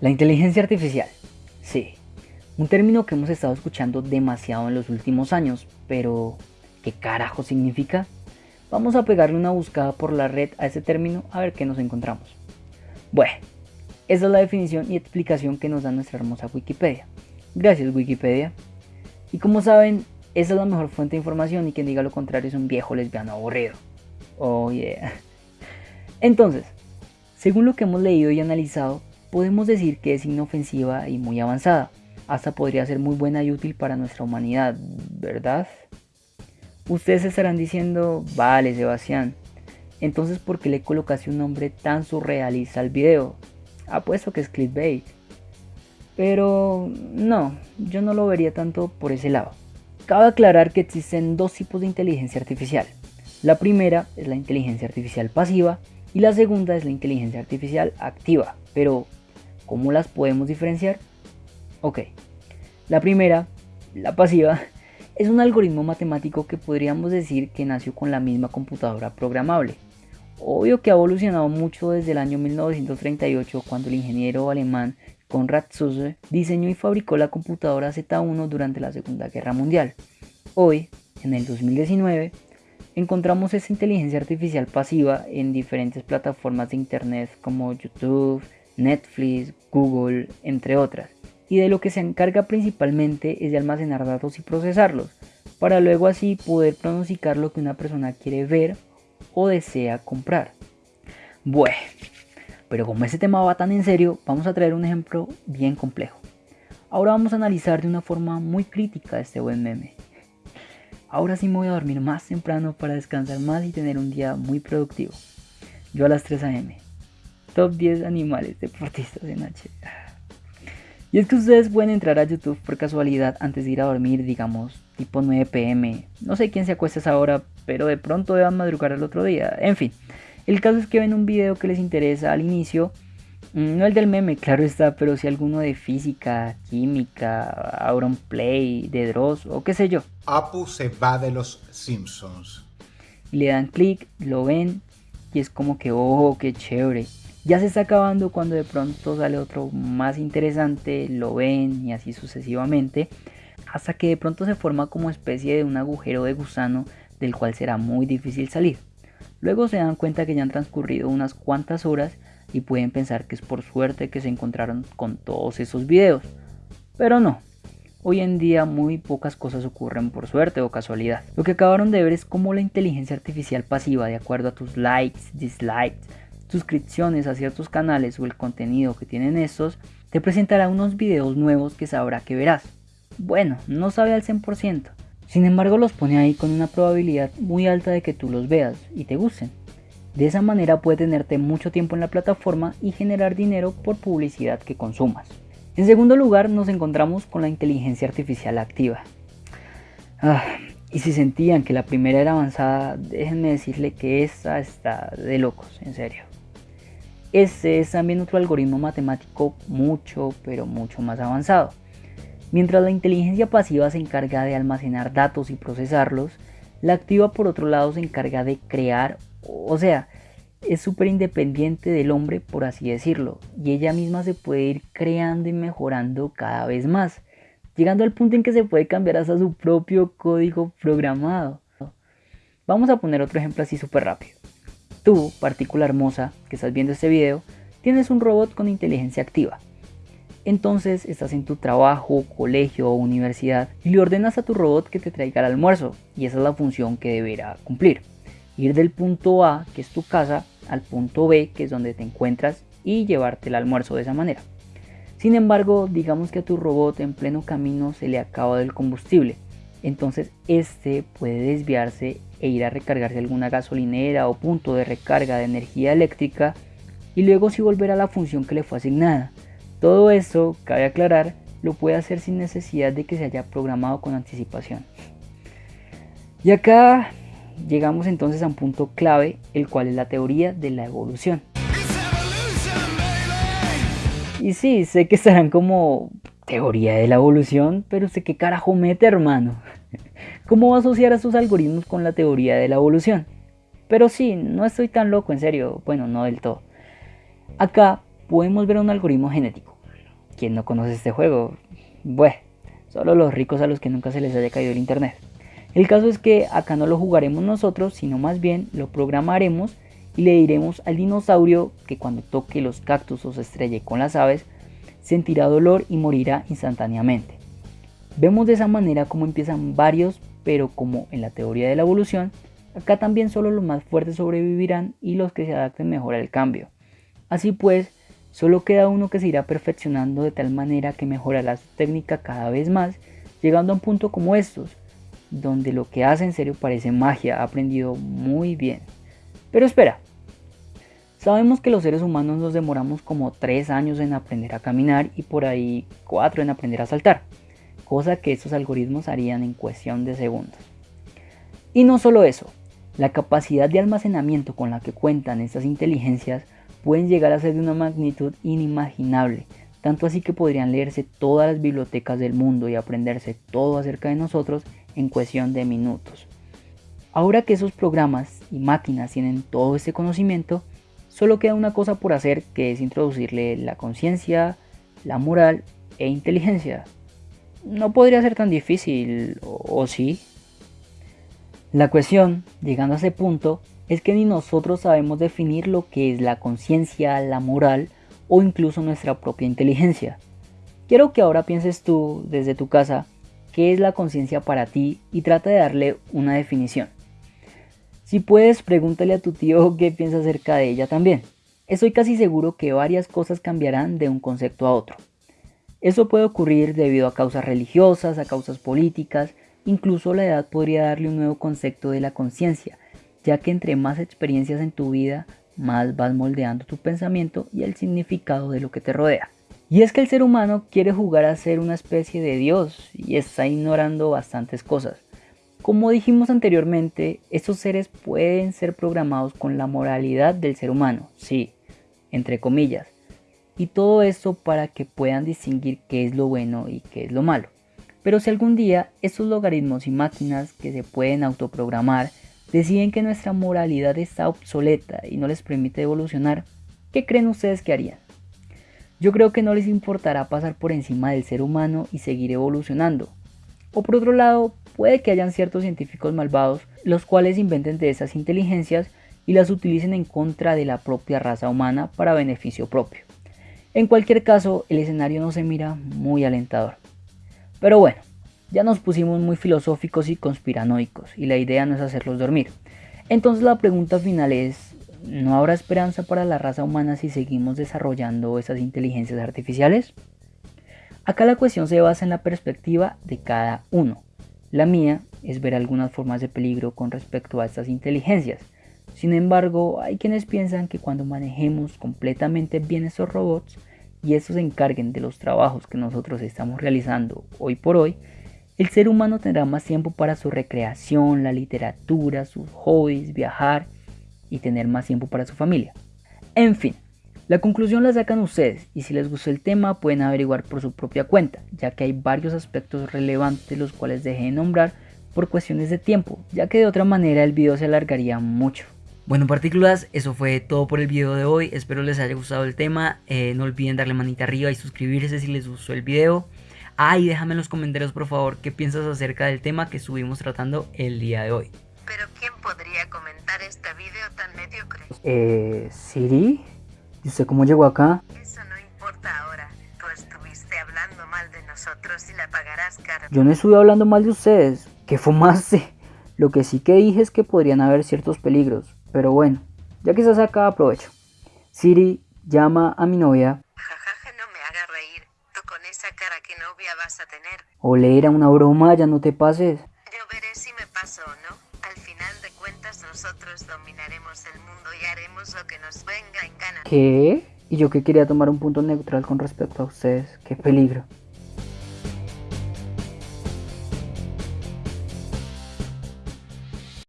La inteligencia artificial. Sí, un término que hemos estado escuchando demasiado en los últimos años, pero ¿qué carajo significa? Vamos a pegarle una buscada por la red a ese término a ver qué nos encontramos. Bueno, esa es la definición y explicación que nos da nuestra hermosa Wikipedia. Gracias Wikipedia. Y como saben, esa es la mejor fuente de información y quien diga lo contrario es un viejo lesbiano aburrido. Oh yeah. Entonces, según lo que hemos leído y analizado, podemos decir que es inofensiva y muy avanzada. Hasta podría ser muy buena y útil para nuestra humanidad, ¿verdad? Ustedes estarán diciendo, vale Sebastián, entonces ¿por qué le colocaste un nombre tan surrealista al video? Apuesto que es clickbait. Pero no, yo no lo vería tanto por ese lado. Cabe aclarar que existen dos tipos de inteligencia artificial. La primera es la inteligencia artificial pasiva y la segunda es la inteligencia artificial activa. Pero, ¿cómo las podemos diferenciar? Ok, la primera, la pasiva, es un algoritmo matemático que podríamos decir que nació con la misma computadora programable. Obvio que ha evolucionado mucho desde el año 1938 cuando el ingeniero alemán Konrad Zuse diseñó y fabricó la computadora Z1 durante la Segunda Guerra Mundial. Hoy, en el 2019, encontramos esta inteligencia artificial pasiva en diferentes plataformas de internet como YouTube, Netflix, Google, entre otras, y de lo que se encarga principalmente es de almacenar datos y procesarlos, para luego así poder pronosticar lo que una persona quiere ver o desea comprar. Bueno, pero como ese tema va tan en serio, vamos a traer un ejemplo bien complejo. Ahora vamos a analizar de una forma muy crítica este buen meme. Ahora sí me voy a dormir más temprano para descansar más y tener un día muy productivo. Yo a las 3 am. Top 10 animales deportistas en H. Y es que ustedes pueden entrar a YouTube por casualidad antes de ir a dormir, digamos, tipo 9 pm. No sé quién se acuesta a esa hora, pero de pronto deban madrugar al otro día. En fin, el caso es que ven un video que les interesa al inicio. Mm, no el del meme, claro está, pero si alguno de física, química, Auron Play, de Dross o qué sé yo. Apu se va de los Simpsons. Le dan clic, lo ven y es como que, oh, qué chévere ya se está acabando cuando de pronto sale otro más interesante, lo ven y así sucesivamente, hasta que de pronto se forma como especie de un agujero de gusano del cual será muy difícil salir. Luego se dan cuenta que ya han transcurrido unas cuantas horas y pueden pensar que es por suerte que se encontraron con todos esos videos. Pero no, hoy en día muy pocas cosas ocurren por suerte o casualidad. Lo que acabaron de ver es cómo la inteligencia artificial pasiva, de acuerdo a tus likes, dislikes, suscripciones a ciertos canales o el contenido que tienen estos, te presentará unos videos nuevos que sabrá que verás. Bueno, no sabe al 100%, sin embargo los pone ahí con una probabilidad muy alta de que tú los veas y te gusten. De esa manera puede tenerte mucho tiempo en la plataforma y generar dinero por publicidad que consumas. En segundo lugar nos encontramos con la inteligencia artificial activa. Ah, y si sentían que la primera era avanzada, déjenme decirle que esta está de locos, en serio. Este es también otro algoritmo matemático mucho, pero mucho más avanzado. Mientras la inteligencia pasiva se encarga de almacenar datos y procesarlos, la activa por otro lado se encarga de crear, o sea, es súper independiente del hombre por así decirlo, y ella misma se puede ir creando y mejorando cada vez más, llegando al punto en que se puede cambiar hasta su propio código programado. Vamos a poner otro ejemplo así súper rápido. Tú, partícula hermosa, que estás viendo este video, tienes un robot con inteligencia activa. Entonces estás en tu trabajo, colegio o universidad y le ordenas a tu robot que te traiga el almuerzo y esa es la función que deberá cumplir. Ir del punto A, que es tu casa, al punto B, que es donde te encuentras y llevarte el almuerzo de esa manera. Sin embargo, digamos que a tu robot en pleno camino se le acaba el combustible. Entonces este puede desviarse e ir a recargarse alguna gasolinera o punto de recarga de energía eléctrica y luego si volver a la función que le fue asignada. Todo esto, cabe aclarar, lo puede hacer sin necesidad de que se haya programado con anticipación. Y acá llegamos entonces a un punto clave, el cual es la teoría de la evolución. Y sí, sé que estarán como teoría de la evolución, pero usted qué carajo mete, hermano. ¿Cómo va a asociar a sus algoritmos con la teoría de la evolución? Pero sí, no estoy tan loco, en serio, bueno, no del todo. Acá podemos ver un algoritmo genético. ¿quién no conoce este juego? Bueno, solo los ricos a los que nunca se les haya caído el internet. El caso es que acá no lo jugaremos nosotros, sino más bien lo programaremos y le diremos al dinosaurio que cuando toque los cactus o se estrelle con las aves, sentirá dolor y morirá instantáneamente. Vemos de esa manera cómo empiezan varios, pero como en la teoría de la evolución, acá también solo los más fuertes sobrevivirán y los que se adapten mejor al cambio. Así pues, solo queda uno que se irá perfeccionando de tal manera que mejorará su técnica cada vez más, llegando a un punto como estos, donde lo que hace en serio parece magia, ha aprendido muy bien. Pero espera, sabemos que los seres humanos nos demoramos como 3 años en aprender a caminar y por ahí 4 en aprender a saltar, cosa que estos algoritmos harían en cuestión de segundos. Y no solo eso, la capacidad de almacenamiento con la que cuentan estas inteligencias pueden llegar a ser de una magnitud inimaginable, tanto así que podrían leerse todas las bibliotecas del mundo y aprenderse todo acerca de nosotros en cuestión de minutos. Ahora que esos programas y máquinas tienen todo este conocimiento, solo queda una cosa por hacer que es introducirle la conciencia, la moral e inteligencia. No podría ser tan difícil, ¿o sí? La cuestión, llegando a ese punto, es que ni nosotros sabemos definir lo que es la conciencia, la moral o incluso nuestra propia inteligencia. Quiero que ahora pienses tú desde tu casa qué es la conciencia para ti y trata de darle una definición. Si puedes, pregúntale a tu tío qué piensa acerca de ella también. Estoy casi seguro que varias cosas cambiarán de un concepto a otro. Eso puede ocurrir debido a causas religiosas, a causas políticas, incluso la edad podría darle un nuevo concepto de la conciencia, ya que entre más experiencias en tu vida, más vas moldeando tu pensamiento y el significado de lo que te rodea. Y es que el ser humano quiere jugar a ser una especie de Dios y está ignorando bastantes cosas. Como dijimos anteriormente, estos seres pueden ser programados con la moralidad del ser humano, sí, entre comillas. Y todo esto para que puedan distinguir qué es lo bueno y qué es lo malo. Pero si algún día estos logaritmos y máquinas que se pueden autoprogramar deciden que nuestra moralidad está obsoleta y no les permite evolucionar, ¿qué creen ustedes que harían? Yo creo que no les importará pasar por encima del ser humano y seguir evolucionando. O por otro lado, puede que hayan ciertos científicos malvados los cuales inventen de esas inteligencias y las utilicen en contra de la propia raza humana para beneficio propio. En cualquier caso, el escenario no se mira muy alentador. Pero bueno, ya nos pusimos muy filosóficos y conspiranoicos y la idea no es hacerlos dormir. Entonces la pregunta final es, ¿no habrá esperanza para la raza humana si seguimos desarrollando esas inteligencias artificiales? Acá la cuestión se basa en la perspectiva de cada uno. La mía es ver algunas formas de peligro con respecto a estas inteligencias. Sin embargo, hay quienes piensan que cuando manejemos completamente bien esos robots y estos se encarguen de los trabajos que nosotros estamos realizando hoy por hoy, el ser humano tendrá más tiempo para su recreación, la literatura, sus hobbies, viajar y tener más tiempo para su familia. En fin, la conclusión la sacan ustedes y si les gustó el tema pueden averiguar por su propia cuenta, ya que hay varios aspectos relevantes los cuales dejé de nombrar por cuestiones de tiempo, ya que de otra manera el video se alargaría mucho. Bueno partículas, eso fue todo por el video de hoy, espero les haya gustado el tema, eh, no olviden darle manita arriba y suscribirse si les gustó el video. Ah, y déjame en los comentarios por favor qué piensas acerca del tema que estuvimos tratando el día de hoy. Pero ¿quién podría comentar este video tan mediocre? Eh, Siri, ¿y usted cómo llegó acá? Eso no importa ahora. Tú estuviste hablando mal de nosotros y la pagarás caro. Yo no estuve hablando mal de ustedes. ¿Qué fumaste? Lo que sí que dije es que podrían haber ciertos peligros. Pero bueno, ya que estás acá, aprovecho. Siri, llama a mi novia. Jajaja, no me haga reír. Tú con esa cara que novia vas a tener. Ole, era una broma, ya no te pases. Nosotros dominaremos el mundo y haremos lo que nos venga en gana. ¿Qué? Y yo que quería tomar un punto neutral con respecto a ustedes. Qué peligro.